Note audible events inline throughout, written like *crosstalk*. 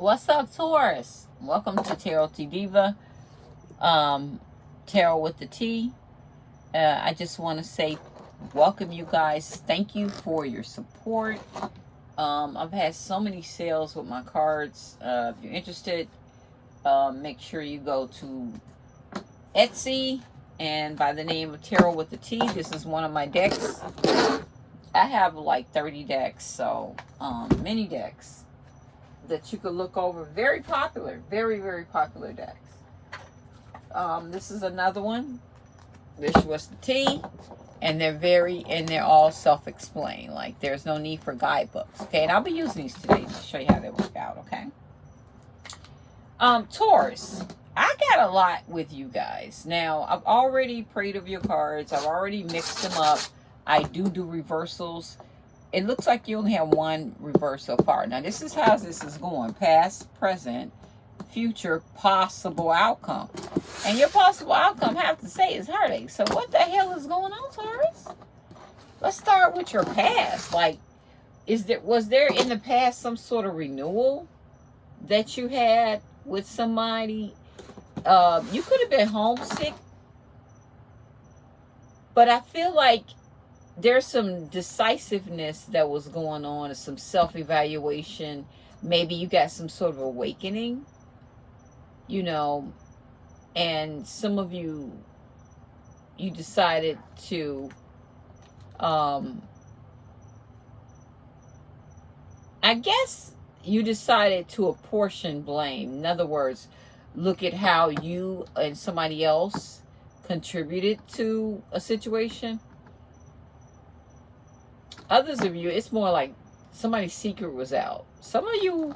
What's up, Taurus? Welcome to Tarot T Diva. Um, Tarot with the T. Uh, I just want to say welcome you guys. Thank you for your support. Um, I've had so many sales with my cards. Uh, if you're interested, uh, make sure you go to Etsy and by the name of Tarot with the T. This is one of my decks. I have like 30 decks, so um, many decks that you could look over. Very popular, very, very popular decks. Um, this is another one. This was the T. And they're very, and they're all self-explained. Like, there's no need for guidebooks. Okay, and I'll be using these today to show you how they work out, okay? Um, Taurus. I got a lot with you guys. Now, I've already prayed of your cards. I've already mixed them up. I do do reversals it looks like you only have one reverse so far. Now, this is how this is going. Past, present, future, possible outcome. And your possible outcome, I have to say, is heartache. So what the hell is going on, Taurus? Let's start with your past. Like, is there was there in the past some sort of renewal that you had with somebody? Uh, you could have been homesick. But I feel like there's some decisiveness that was going on, some self-evaluation. Maybe you got some sort of awakening, you know, and some of you, you decided to, um, I guess you decided to apportion blame. In other words, look at how you and somebody else contributed to a situation others of you, it's more like somebody's secret was out. Some of you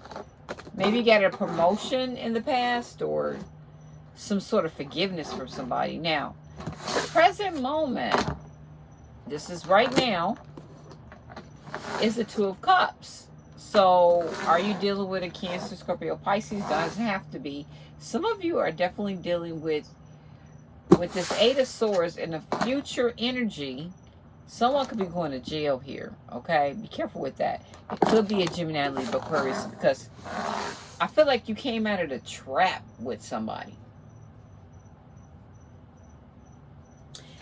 maybe got a promotion in the past or some sort of forgiveness from somebody. Now, the present moment, this is right now, is the Two of Cups. So, are you dealing with a Cancer, Scorpio, Pisces? Doesn't have to be. Some of you are definitely dealing with with this Eight of Swords and the future energy Someone could be going to jail here, okay? Be careful with that. It could be a Gemini, Libra, Aquarius, because I feel like you came out of the trap with somebody.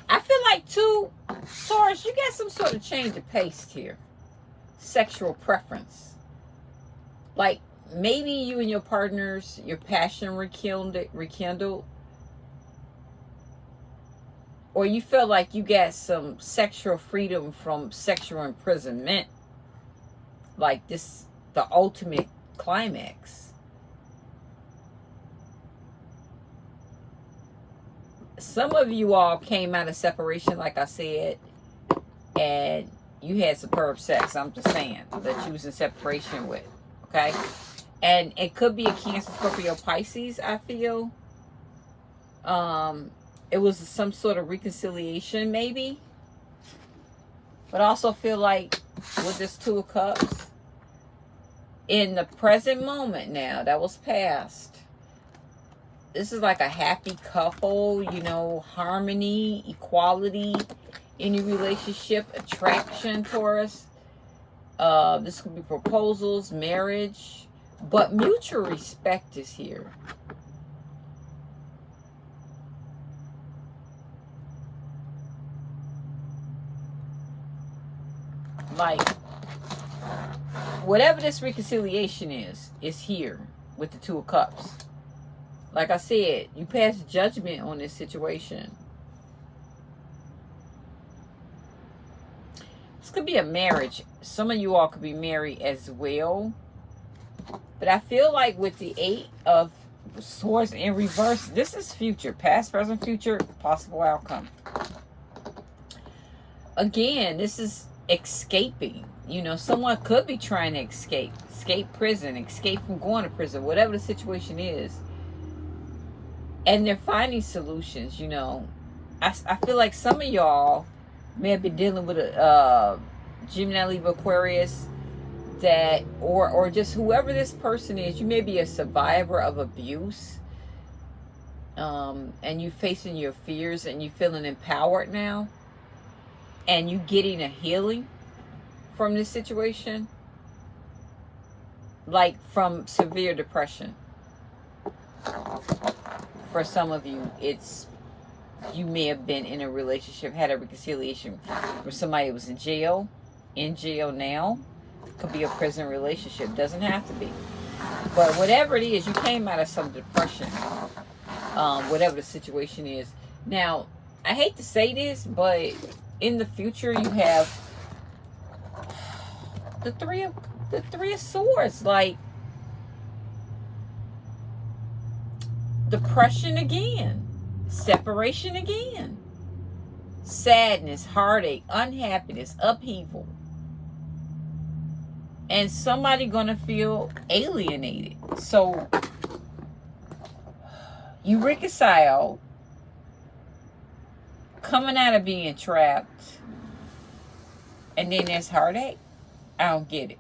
I feel like, too, Taurus, you got some sort of change of pace here. Sexual preference. Like, maybe you and your partners, your passion rekindled, rekindled or you feel like you got some sexual freedom from sexual imprisonment, like this, the ultimate climax. Some of you all came out of separation, like I said, and you had superb sex. I'm just saying that you was in separation with, okay? And it could be a Cancer, Scorpio, Pisces, I feel. Um, it was some sort of reconciliation maybe. But I also feel like with this two of cups in the present moment now that was past this is like a happy couple you know harmony equality any relationship attraction taurus uh this could be proposals marriage but mutual respect is here Like, whatever this reconciliation is, is here with the Two of Cups. Like I said, you pass judgment on this situation. This could be a marriage. Some of you all could be married as well. But I feel like with the Eight of Swords in reverse, this is future. Past, present, future, possible outcome. Again, this is escaping. You know, someone could be trying to escape, escape prison, escape from going to prison, whatever the situation is. And they're finding solutions, you know. I, I feel like some of y'all may have been dealing with a uh, Gemini, Libra, Aquarius that, or, or just whoever this person is, you may be a survivor of abuse. Um, and you're facing your fears and you're feeling empowered now and you getting a healing from this situation. like from severe depression. For some of you, it's you may have been in a relationship, had a reconciliation where somebody who was in jail, in jail now. Could be a prison relationship. Doesn't have to be. But whatever it is, you came out of some depression. Um, whatever the situation is. Now, I hate to say this, but in the future you have the three of the three of swords, like depression again, separation again, sadness, heartache, unhappiness, upheaval. And somebody gonna feel alienated. So you reconcile coming out of being trapped and then there's heartache. I don't get it.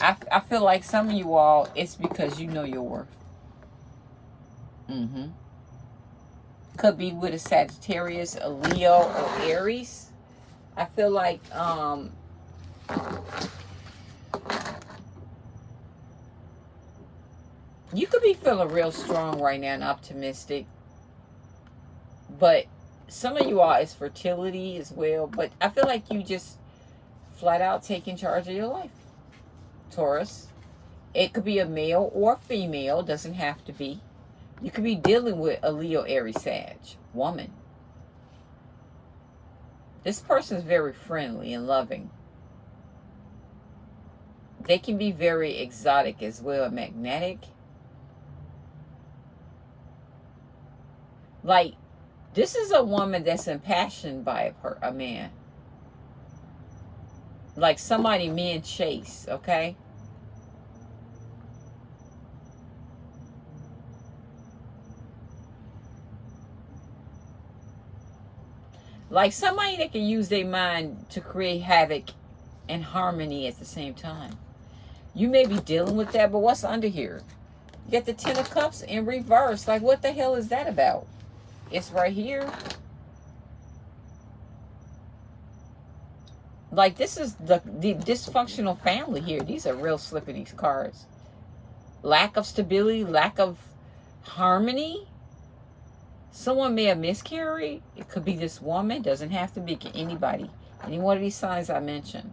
I, I feel like some of you all, it's because you know your worth. Mm-hmm. Could be with a Sagittarius, a Leo, or Aries. I feel like um, you could be feeling real strong right now and optimistic. But some of you all is fertility as well. But I feel like you just flat out taking charge of your life. Taurus. It could be a male or female. Doesn't have to be. You could be dealing with a Leo, Aries, Sag woman. This person is very friendly and loving. They can be very exotic as well, magnetic. Like, this is a woman that's impassioned by a, a man like somebody men chase, okay? Like somebody that can use their mind to create havoc and harmony at the same time. You may be dealing with that, but what's under here? You get the Ten of Cups in reverse. Like, what the hell is that about? It's right here. Like this is the, the dysfunctional family here. These are real slipping these cards. Lack of stability, lack of harmony. Someone may have miscarried. It could be this woman. Doesn't have to be anybody. Any one of these signs I mentioned.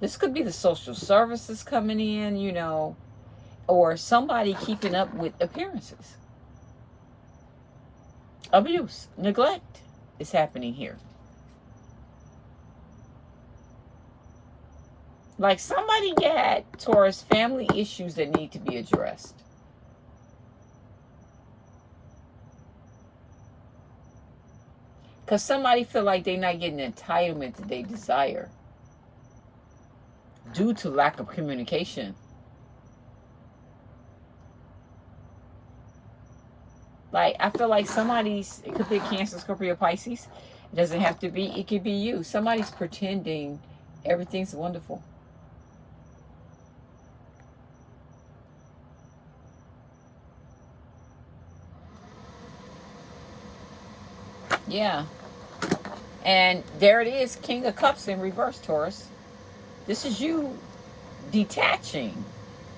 This could be the social services coming in, you know, or somebody keeping up with appearances. Abuse, neglect is happening here. Like somebody got Taurus family issues that need to be addressed. Because somebody feel like they're not getting the entitlement that they desire. Due to lack of communication. Like, I feel like somebody's, it could be Cancer, Scorpio, Pisces. It doesn't have to be, it could be you. Somebody's pretending everything's wonderful. Yeah. And there it is, King of Cups in reverse, Taurus. This is you detaching.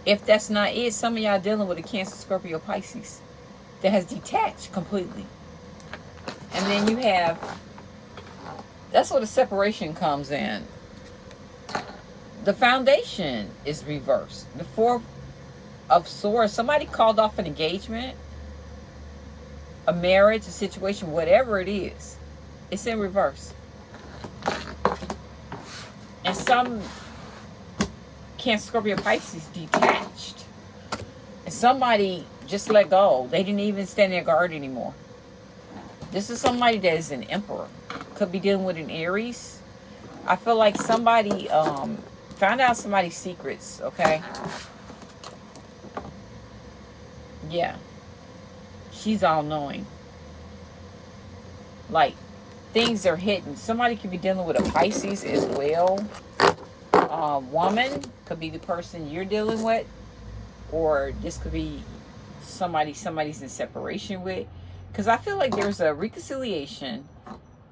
If that's not it, some of y'all dealing with a Cancer, Scorpio, Pisces that has detached completely. And then you have, that's where the separation comes in. The foundation is reversed. The Four of Swords, somebody called off an engagement a marriage, a situation, whatever it is, it's in reverse. And some Cancer, Scorpio, Pisces detached. And somebody just let go. They didn't even stand their guard anymore. This is somebody that is an emperor. Could be dealing with an Aries. I feel like somebody um, found out somebody's secrets, okay? Yeah she's all knowing. Like, things are hidden. Somebody could be dealing with a Pisces as well. Uh, woman could be the person you're dealing with. Or this could be somebody somebody's in separation with. Because I feel like there's a reconciliation.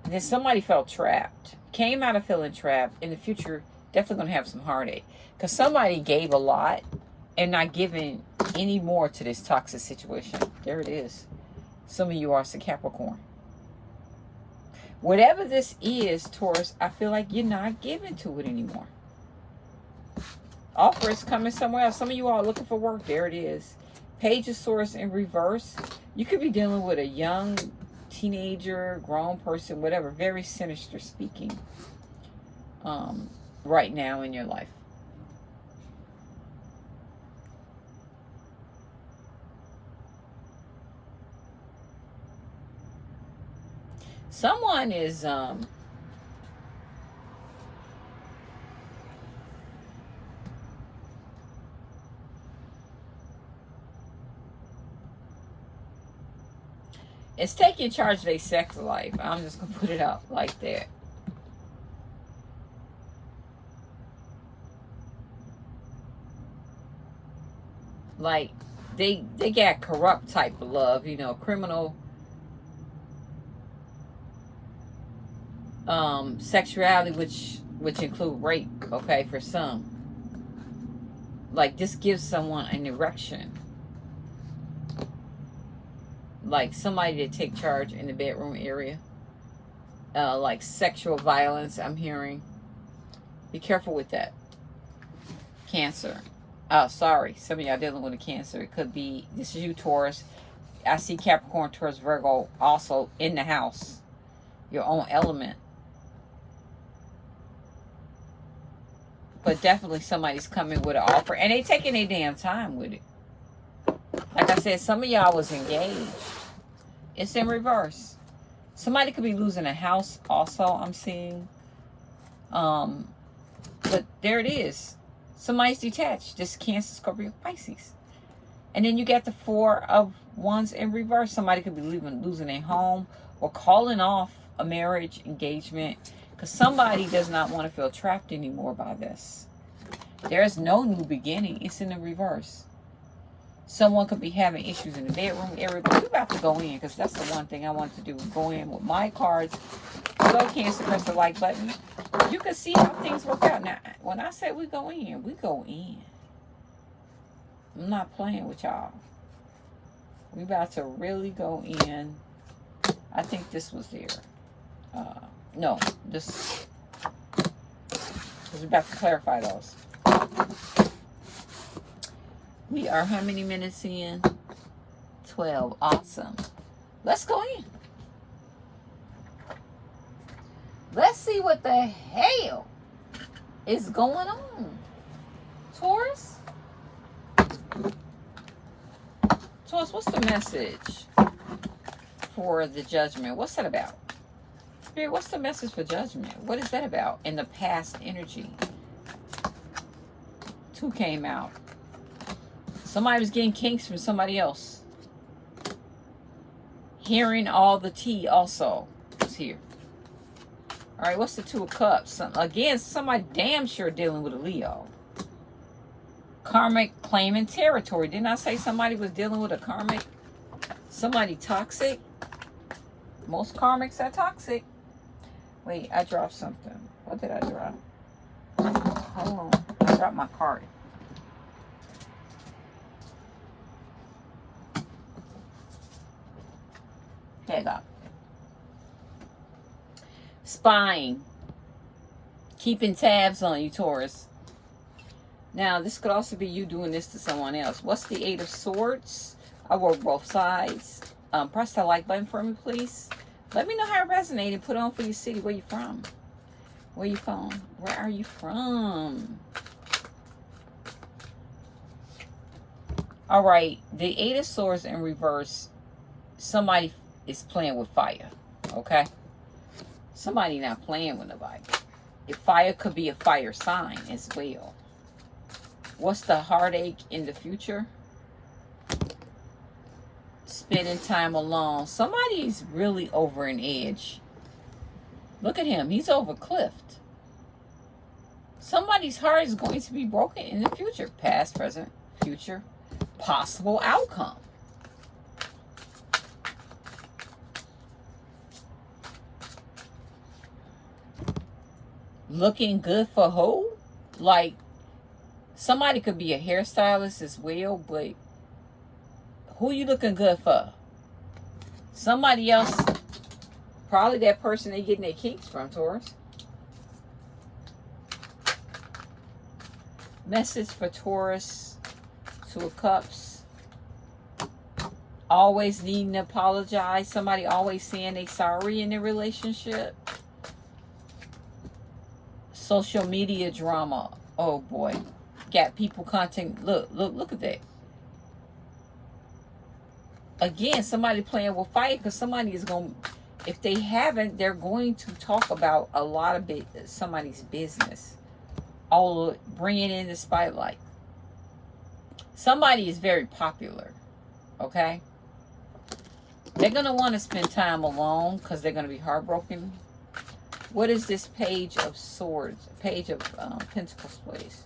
Then somebody felt trapped. Came out of feeling trapped. In the future, definitely going to have some heartache. Because somebody gave a lot and not giving any more to this toxic situation. There it is. Some of you are some Capricorn. Whatever this is, Taurus, I feel like you're not giving to it anymore. Offer is coming somewhere else. Some of you are looking for work. There it is. Page of Swords in reverse. You could be dealing with a young teenager, grown person, whatever. Very sinister speaking um, right now in your life. Someone is um, It's taking charge of their sex life. I'm just going to put it up like that. Like, they they got corrupt type of love, you know, criminal um, sexuality, which which include rape, okay, for some. Like, this gives someone an erection like somebody to take charge in the bedroom area. Uh, like sexual violence, I'm hearing. Be careful with that. Cancer. Oh, sorry. Some of y'all dealing with a cancer. It could be, this is you, Taurus. I see Capricorn, Taurus, Virgo also in the house. Your own element. But definitely somebody's coming with an offer. And they taking their damn time with it. Like I said, some of y'all was engaged. It's in reverse. Somebody could be losing a house also, I'm seeing. Um, but there it is. Somebody's detached. This Cancer, Scorpio, Pisces. And then you get the four of wands in reverse. Somebody could be leaving, losing a home or calling off a marriage, engagement. Because somebody does not want to feel trapped anymore by this. There's no new beginning. It's in the reverse. Someone could be having issues in the bedroom area, we're about to go in because that's the one thing I want to do. Go in with my cards. Go Cancer, press the like button. You can see how things work out. Now, when I say we go in, we go in. I'm not playing with y'all. We about to really go in. I think this was there. Uh, no, this. We're about to clarify those. We are how many minutes in? 12. Awesome. Let's go in. Let's see what the hell is going on. Taurus? Taurus, what's the message for the judgment? What's that about? Spirit, what's the message for judgment? What is that about in the past energy? Two came out. Somebody was getting kinks from somebody else. Hearing all the tea also was here. All right, what's the Two of Cups? Some, again, somebody damn sure dealing with a Leo. Karmic claiming territory. Didn't I say somebody was dealing with a karmic? Somebody toxic? Most karmics are toxic. Wait, I dropped something. What did I drop? Hold on. I dropped my card. Go. Spying. Keeping tabs on you, Taurus. Now, this could also be you doing this to someone else. What's the Eight of Swords? I work both sides. Um, press that like button for me, please. Let me know how it resonated. Put on for your city. Where you from? Where you from? Where are you from? All right. The Eight of Swords in reverse. Somebody is playing with fire. Okay? Somebody not playing with nobody. If fire could be a fire sign as well. What's the heartache in the future? Spending time alone. Somebody's really over an edge. Look at him. He's over cliffed. Somebody's heart is going to be broken in the future. Past, present, future. Possible outcome. Looking good for who? Like, somebody could be a hairstylist as well, but who you looking good for? Somebody else, probably that person they getting their kinks from, Taurus. Message for Taurus, Two of Cups. Always needing to apologize. Somebody always saying they sorry in their relationship. Social media drama. Oh boy. Got people content. Look, look, look at that. Again, somebody playing with fire because somebody is going to if they haven't, they're going to talk about a lot of it, somebody's business all bringing in the spotlight. Somebody is very popular, okay? They're going to want to spend time alone because they're going to be heartbroken. What is this page of swords? Page of um, pentacles, please.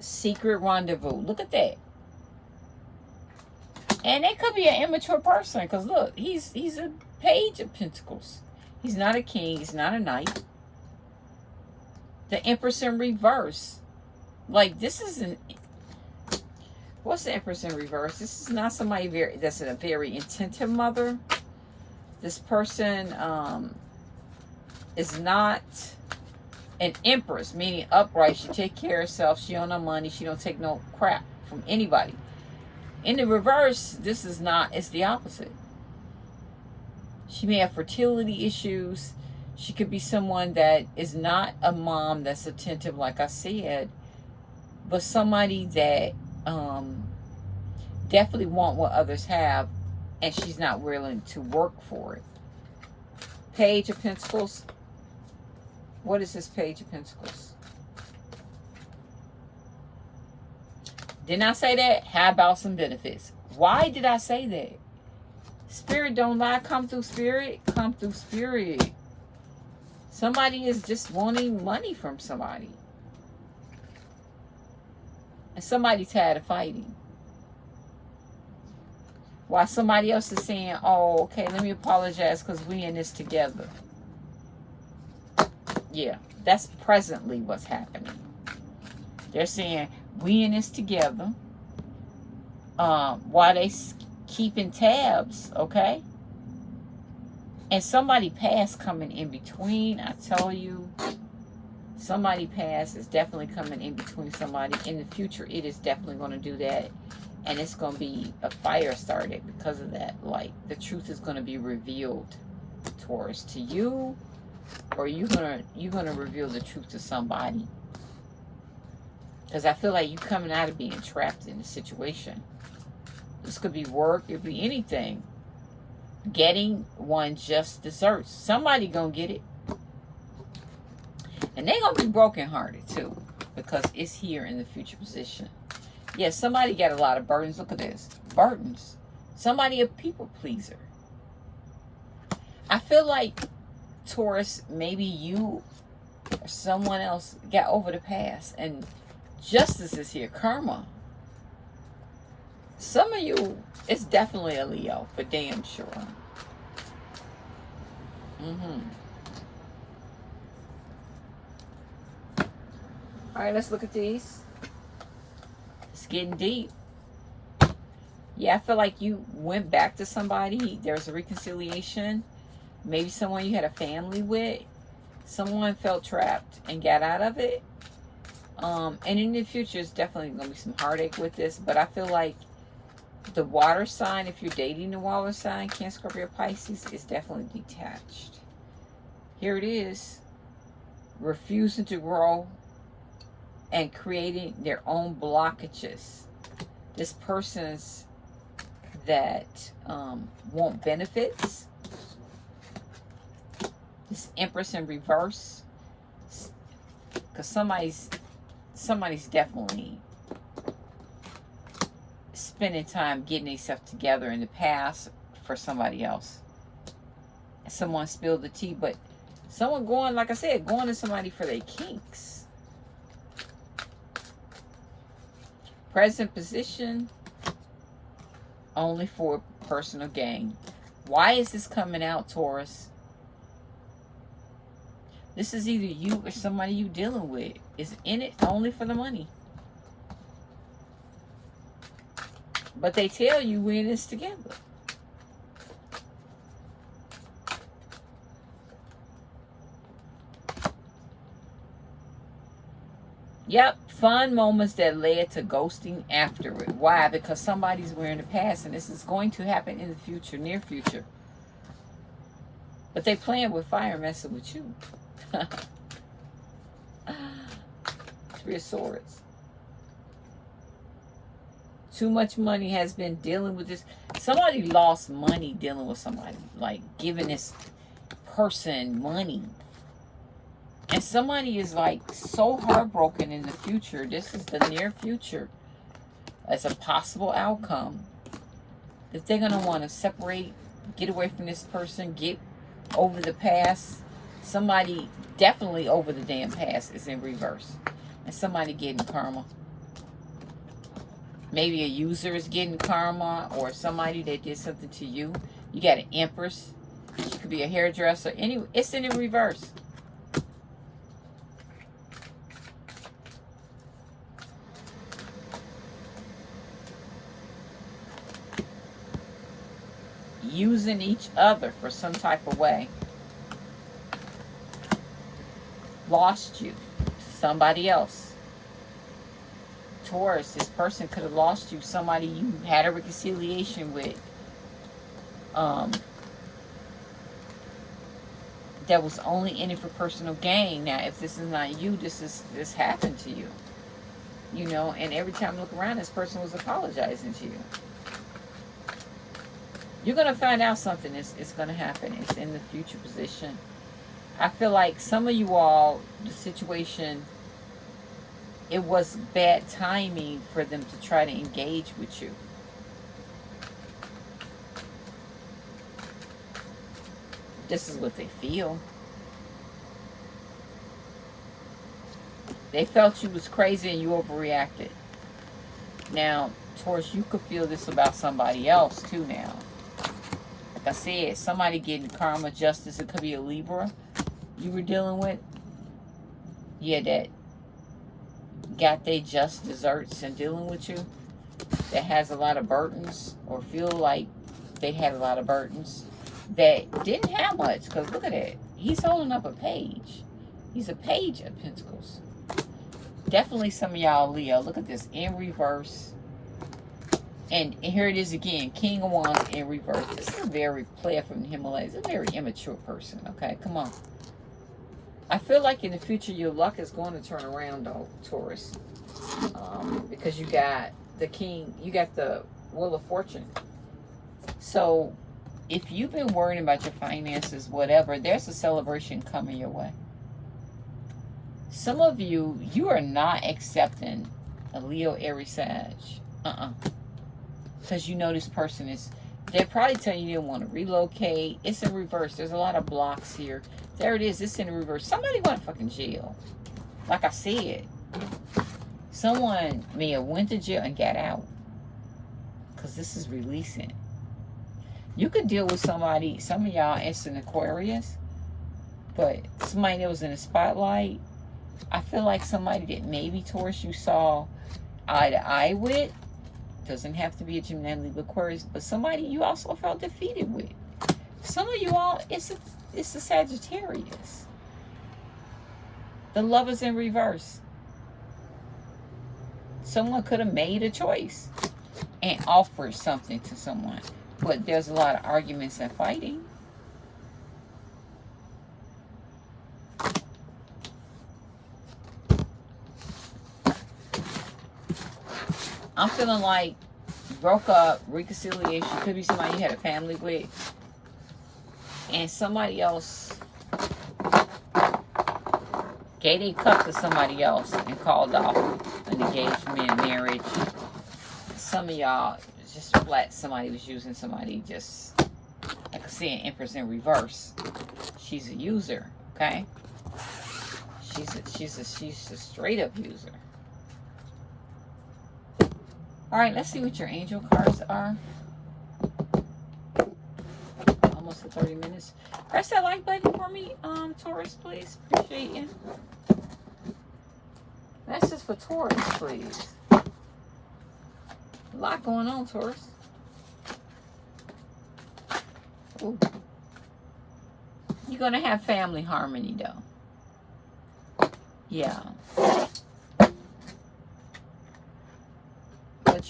Secret rendezvous. Look at that. And it could be an immature person because look, he's he's a page of pentacles. He's not a king. He's not a knight the Empress in reverse. Like, this isn't... What's the Empress in reverse? This is not somebody very that's a very intentive mother. This person um, is not an empress, meaning upright. She take care of herself. She don't know money. She don't take no crap from anybody. In the reverse, this is not, it's the opposite. She may have fertility issues. She could be someone that is not a mom that's attentive, like I said, but somebody that um, definitely want what others have, and she's not willing to work for it. Page of Pentacles. What is this Page of Pentacles? Didn't I say that? How about some benefits? Why did I say that? Spirit don't lie. Come through spirit. Come through spirit. Somebody is just wanting money from somebody. And somebody's tired of fighting. While somebody else is saying, oh, okay, let me apologize because we in this together. Yeah, that's presently what's happening. They're saying, we in this together. Um, while they keeping tabs, okay? And somebody past coming in between, I tell you. Somebody past is definitely coming in between somebody. In the future, it is definitely going to do that. And it's going to be a fire started because of that. Like, the truth is going to be revealed towards to you. Or you're going to you're gonna reveal the truth to somebody. Because I feel like you coming out of being trapped in a situation. This could be work. It could be anything getting one just desserts. Somebody gonna get it. And they gonna be brokenhearted too. Because it's here in the future position. Yes, yeah, somebody got a lot of burdens. Look at this. Burdens. Somebody a people pleaser. I feel like Taurus, maybe you or someone else got over the past and justice is here. Karma. Some of you, it's definitely a Leo, for damn sure. Mm-hmm. All right, let's look at these. It's getting deep. Yeah, I feel like you went back to somebody. There's a reconciliation. Maybe someone you had a family with. Someone felt trapped and got out of it. Um, and in the future, it's definitely going to be some heartache with this. But I feel like the water sign, if you're dating the water sign, Cancer, Scorpio, Pisces, is definitely detached. Here it is. Refusing to grow and creating their own blockages. This person's that um, want benefits. This Empress in reverse. Because somebody's somebody's definitely spending time getting themselves together in the past for somebody else. Someone spilled the tea, but someone going, like I said, going to somebody for their kinks. Present position, only for personal gain. Why is this coming out, Taurus? This is either you or somebody you dealing with is in it only for the money. But they tell you we're in this together. Yep, fun moments that led to ghosting after it. Why? Because somebody's wearing the past and this is going to happen in the future, near future. But they playing with fire messing with you. *laughs* Three of Swords. Too much money has been dealing with this. Somebody lost money dealing with somebody. Like giving this person money and somebody is like so heartbroken in the future. This is the near future as a possible outcome. That they're going to want to separate, get away from this person, get over the past. Somebody definitely over the damn past is in reverse. And somebody getting karma. Maybe a user is getting karma or somebody that did something to you. You got an empress. She could be a hairdresser. Anyway, it's in reverse. using each other for some type of way lost you to somebody else. Taurus, this person could have lost you, somebody you had a reconciliation with. Um, that was only in it for personal gain. Now, if this is not you, this is this happened to you. You know, and every time I look around, this person was apologizing to you. You're going to find out something is, is going to happen. It's in the future position. I feel like some of you all, the situation, it was bad timing for them to try to engage with you. This is what they feel. They felt you was crazy and you overreacted. Now, Taurus, you could feel this about somebody else too now. Like I said, somebody getting karma, justice, it could be a Libra you were dealing with. Yeah, that got their just desserts and dealing with you. That has a lot of burdens or feel like they had a lot of burdens that didn't have much. Because look at it. He's holding up a page. He's a page of pentacles. Definitely some of y'all Leo. Look at this in reverse and, here it is again, King of Wands in reverse. This is a very player from the Himalayas. A very immature person, okay? Come on. I feel like in the future your luck is going to turn around, though, Taurus. Um, because you got the King, you got the Wheel of Fortune. So, if you've been worrying about your finances, whatever, there's a celebration coming your way. Some of you, you are not accepting a Leo Aries Sag. Uh-uh because you know this person is they're probably telling you they didn't want to relocate. It's in reverse. There's a lot of blocks here. There it is. It's in reverse. Somebody went to fucking jail. Like i said someone may have went to jail and got out because this is releasing. You could deal with somebody some of y'all it's an aquarius but somebody that was in the spotlight i feel like somebody that maybe Taurus you saw eye to eye with doesn't have to be a Gemini, Libra, Aquarius, but somebody you also felt defeated with. Some of you all, it's a, it's a Sagittarius. The love is in reverse. Someone could have made a choice and offered something to someone. But there's a lot of arguments and fighting. I'm feeling like broke up, reconciliation, could be somebody you had a family with, and somebody else gave a cup to somebody else and called off an engagement, marriage. Some of y'all just flat somebody was using somebody just I see an Empress in reverse. She's a user, okay? She's a, she's a, she's a straight up user. All right, let's see what your angel cards are. Almost 30 minutes. Press that like button for me, um, Taurus, please. Appreciate you. That's just for Taurus, please. A lot going on, Taurus. Ooh. You're going to have family harmony, though. Yeah.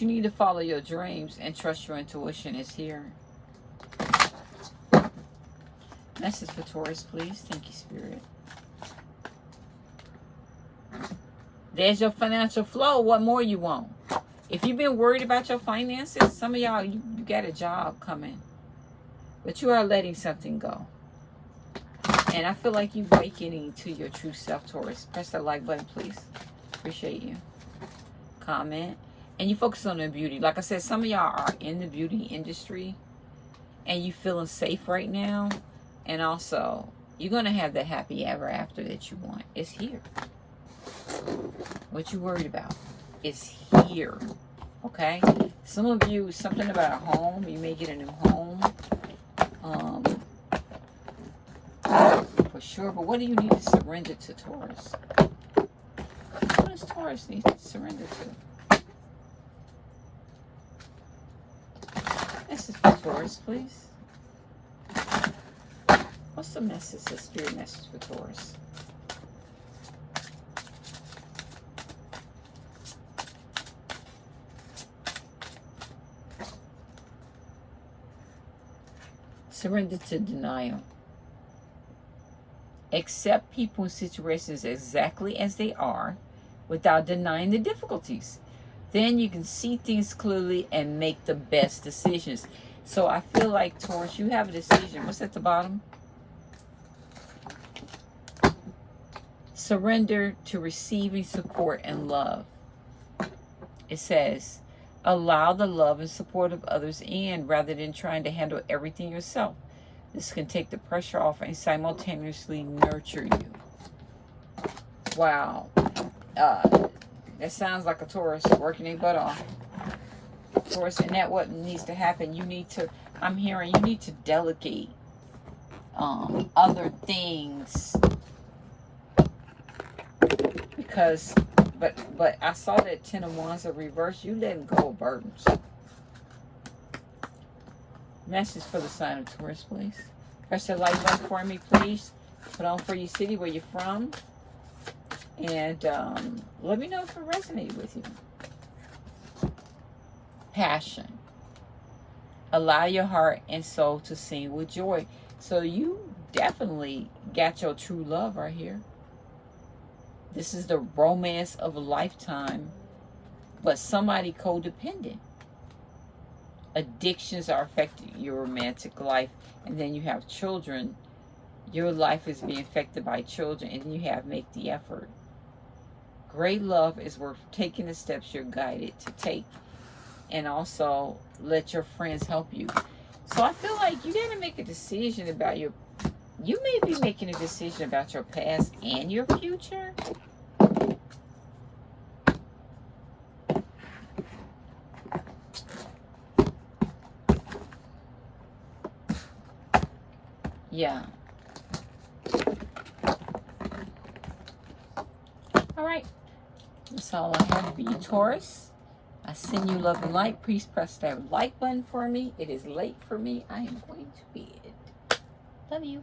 You need to follow your dreams and trust your intuition is here. Message for Taurus, please. Thank you, Spirit. There's your financial flow. What more you want? If you've been worried about your finances, some of y'all, you, you got a job coming. But you are letting something go. And I feel like you're awakening to your true self, Taurus. Press that like button, please. Appreciate you. Comment. And you focus on the beauty. Like I said, some of y'all are in the beauty industry. And you feeling safe right now. And also, you're going to have the happy ever after that you want. It's here. What you worried about? is here. Okay? Some of you, something about a home. You may get a new home. Um, for sure. But what do you need to surrender to Taurus? What does Taurus need to surrender to? Is for Taurus, please. What's the message, the spirit message for Taurus? Surrender to denial. Accept people and situations exactly as they are without denying the difficulties. Then you can see things clearly and make the best decisions. So I feel like, Taurus, you have a decision. What's at the bottom? Surrender to receiving support and love. It says, allow the love and support of others in rather than trying to handle everything yourself. This can take the pressure off and simultaneously nurture you. Wow. Uh, that sounds like a Taurus working a butt off. Taurus, and that what needs to happen. You need to, I'm hearing, you need to delegate um, other things because but but I saw that ten of wands are reversed. You letting go of burdens. Message for the sign of Taurus, please. Press the like button for me, please. Put on for your city where you're from. And um, let me know if it resonated with you. Passion. Allow your heart and soul to sing with joy. So you definitely got your true love right here. This is the romance of a lifetime, but somebody codependent. Addictions are affecting your romantic life, and then you have children. Your life is being affected by children, and you have make the effort. Great love is worth taking the steps you're guided to take, and also let your friends help you. So I feel like you got to make a decision about your you may be making a decision about your past and your future. Yeah. All right. That's all I have for you, Taurus. I send you love and light. Please press that like button for me. It is late for me. I am going to bed. Love you.